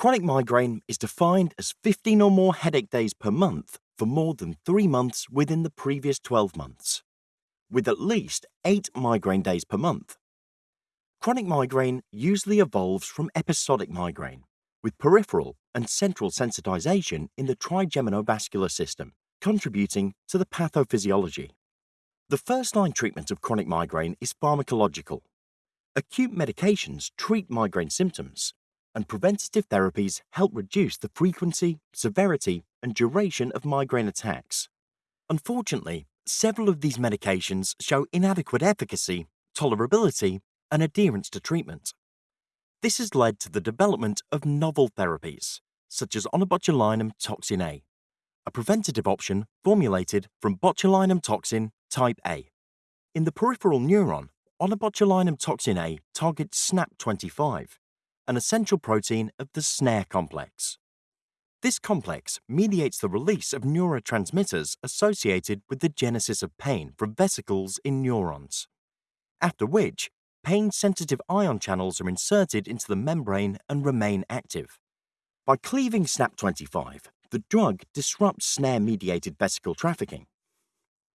Chronic migraine is defined as 15 or more headache days per month for more than three months within the previous 12 months, with at least eight migraine days per month. Chronic migraine usually evolves from episodic migraine, with peripheral and central sensitization in the trigeminovascular system, contributing to the pathophysiology. The first line treatment of chronic migraine is pharmacological. Acute medications treat migraine symptoms, and preventative therapies help reduce the frequency, severity, and duration of migraine attacks. Unfortunately, several of these medications show inadequate efficacy, tolerability, and adherence to treatment. This has led to the development of novel therapies, such as onabotulinum toxin A, a preventative option formulated from botulinum toxin type A. In the peripheral neuron, onabotulinum toxin A targets SNAP25, an essential protein of the SNARE complex. This complex mediates the release of neurotransmitters associated with the genesis of pain from vesicles in neurons, after which pain-sensitive ion channels are inserted into the membrane and remain active. By cleaving SNAP25, the drug disrupts SNARE-mediated vesicle trafficking.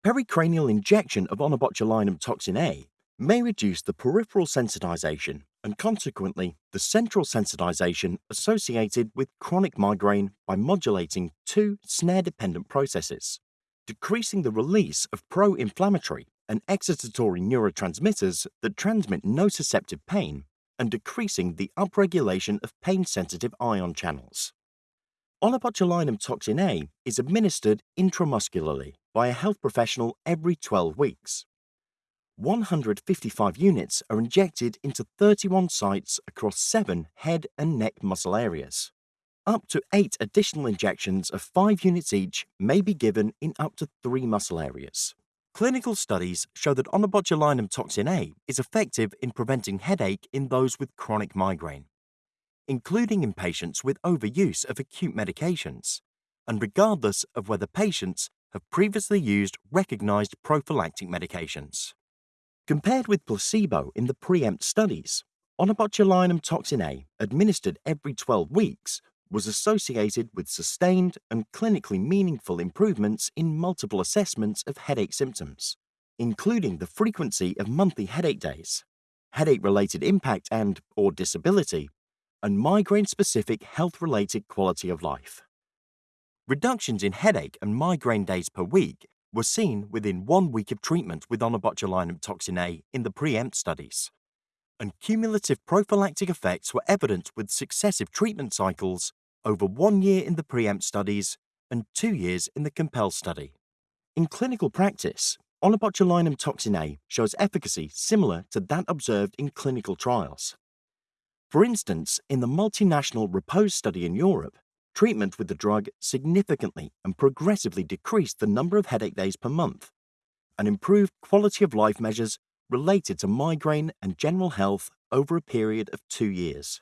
Pericranial injection of onabotulinum toxin A may reduce the peripheral sensitization and consequently the central sensitization associated with chronic migraine by modulating two snare-dependent processes, decreasing the release of pro-inflammatory and excitatory neurotransmitters that transmit nociceptive pain and decreasing the upregulation of pain-sensitive ion channels. Onabotulinum toxin A is administered intramuscularly by a health professional every 12 weeks. 155 units are injected into 31 sites across seven head and neck muscle areas. Up to eight additional injections of 5 units each may be given in up to three muscle areas. Clinical studies show that onabotulinum toxin A is effective in preventing headache in those with chronic migraine, including in patients with overuse of acute medications, and regardless of whether patients have previously used recognized prophylactic medications. Compared with placebo in the preempt studies, onabotulinum toxin A administered every 12 weeks was associated with sustained and clinically meaningful improvements in multiple assessments of headache symptoms, including the frequency of monthly headache days, headache-related impact and or disability, and migraine-specific health-related quality of life. Reductions in headache and migraine days per week were seen within one week of treatment with onabotulinum toxin A in the preempt studies, and cumulative prophylactic effects were evident with successive treatment cycles over one year in the preempt studies and two years in the compel study. In clinical practice, onabotulinum toxin A shows efficacy similar to that observed in clinical trials. For instance, in the multinational REPOSE study in Europe, treatment with the drug significantly and progressively decreased the number of headache days per month and improved quality of life measures related to migraine and general health over a period of two years.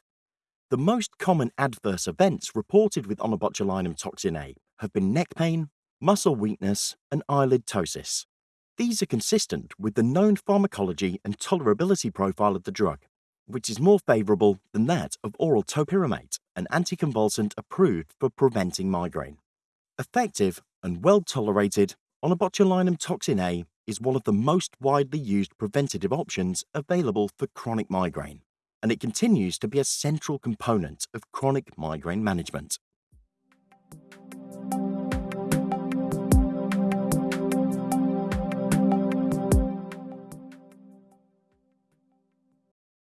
The most common adverse events reported with onabotulinum toxin A have been neck pain, muscle weakness, and eyelid ptosis. These are consistent with the known pharmacology and tolerability profile of the drug, which is more favorable than that of oral topiramate, an anticonvulsant approved for preventing migraine. Effective and well tolerated, onabotulinum toxin A is one of the most widely used preventative options available for chronic migraine and it continues to be a central component of chronic migraine management.